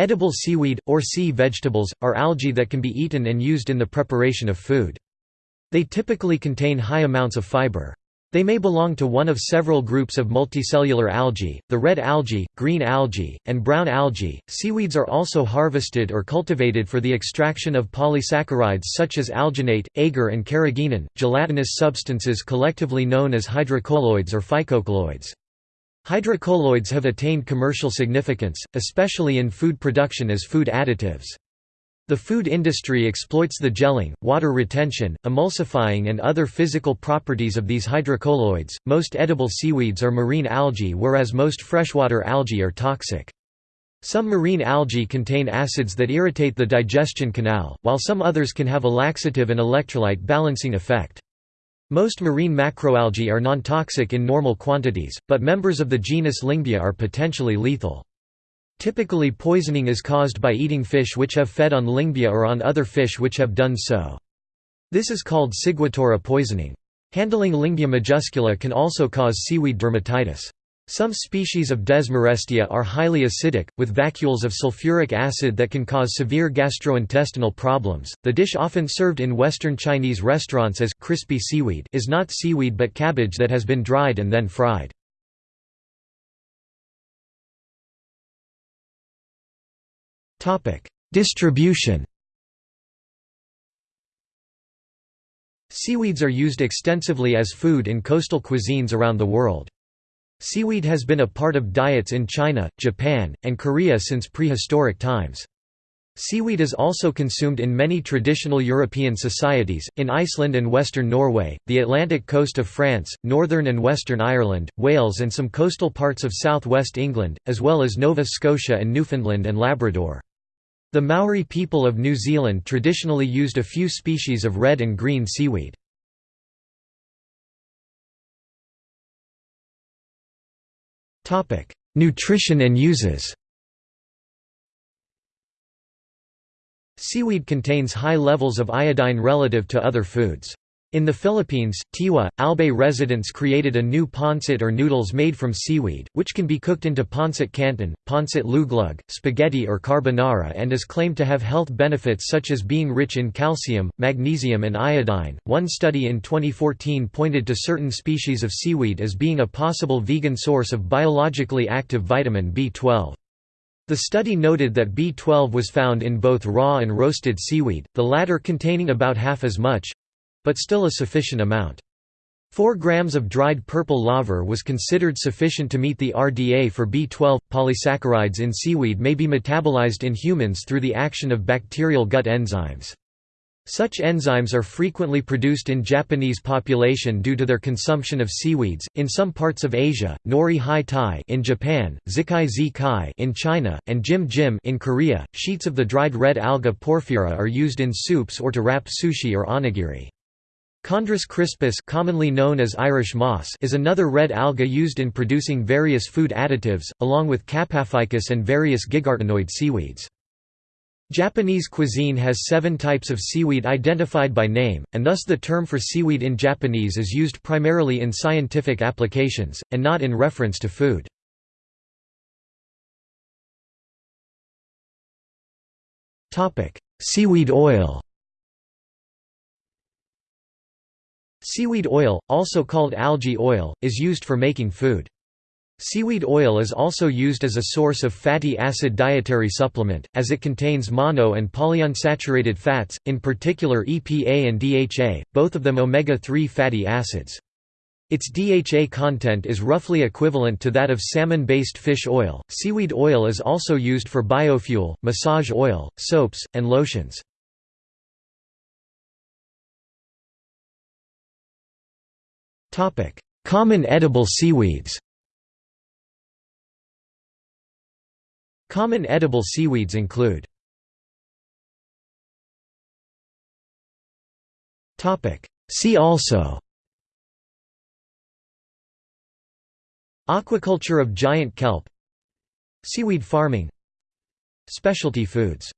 Edible seaweed, or sea vegetables, are algae that can be eaten and used in the preparation of food. They typically contain high amounts of fiber. They may belong to one of several groups of multicellular algae, the red algae, green algae, and brown algae. Seaweeds are also harvested or cultivated for the extraction of polysaccharides such as alginate, agar, and carrageenan, gelatinous substances collectively known as hydrocolloids or phycocolloids. Hydrocolloids have attained commercial significance, especially in food production as food additives. The food industry exploits the gelling, water retention, emulsifying, and other physical properties of these hydrocolloids. Most edible seaweeds are marine algae, whereas most freshwater algae are toxic. Some marine algae contain acids that irritate the digestion canal, while some others can have a laxative and electrolyte balancing effect. Most marine macroalgae are non-toxic in normal quantities, but members of the genus Lyngbya are potentially lethal. Typically poisoning is caused by eating fish which have fed on Lyngbya or on other fish which have done so. This is called ciguatera poisoning. Handling Lyngbya majuscula can also cause seaweed dermatitis. Some species of Desmarestia are highly acidic, with vacuoles of sulfuric acid that can cause severe gastrointestinal problems. The dish often served in Western Chinese restaurants as crispy seaweed is not seaweed but cabbage that has been dried and then fried. Topic: Distribution Seaweeds are used extensively as food in coastal cuisines around the world. Seaweed has been a part of diets in China, Japan, and Korea since prehistoric times. Seaweed is also consumed in many traditional European societies, in Iceland and western Norway, the Atlantic coast of France, northern and western Ireland, Wales and some coastal parts of south-west England, as well as Nova Scotia and Newfoundland and Labrador. The Maori people of New Zealand traditionally used a few species of red and green seaweed. Nutrition and uses Seaweed contains high levels of iodine relative to other foods. In the Philippines, Tiwi, Albay residents created a new pancit or noodles made from seaweed, which can be cooked into pancit canton, pancit luglug, spaghetti or carbonara and is claimed to have health benefits such as being rich in calcium, magnesium and iodine. One study in 2014 pointed to certain species of seaweed as being a possible vegan source of biologically active vitamin B12. The study noted that B12 was found in both raw and roasted seaweed, the latter containing about half as much, but still a sufficient amount. 4 grams of dried purple laver was considered sufficient to meet the RDA for B12. Polysaccharides in seaweed may be metabolized in humans through the action of bacterial gut enzymes. Such enzymes are frequently produced in Japanese population due to their consumption of seaweeds. In some parts of Asia, nori hai tai in Japan, zikai zi kai in China, and jim jim in Korea, sheets of the dried red alga porphyra are used in soups or to wrap sushi or onigiri. Chondrus crispus commonly known as Irish moss is another red alga used in producing various food additives, along with Kappaphycus and various gigartinoid seaweeds. Japanese cuisine has seven types of seaweed identified by name, and thus the term for seaweed in Japanese is used primarily in scientific applications, and not in reference to food. Seaweed oil Seaweed oil, also called algae oil, is used for making food. Seaweed oil is also used as a source of fatty acid dietary supplement, as it contains mono and polyunsaturated fats, in particular EPA and DHA, both of them omega-3 fatty acids. Its DHA content is roughly equivalent to that of salmon-based fish oil. Seaweed oil is also used for biofuel, massage oil, soaps, and lotions. Common edible seaweeds. Common edible seaweeds include See also Aquaculture of giant kelp. Seaweed farming. Specialty foods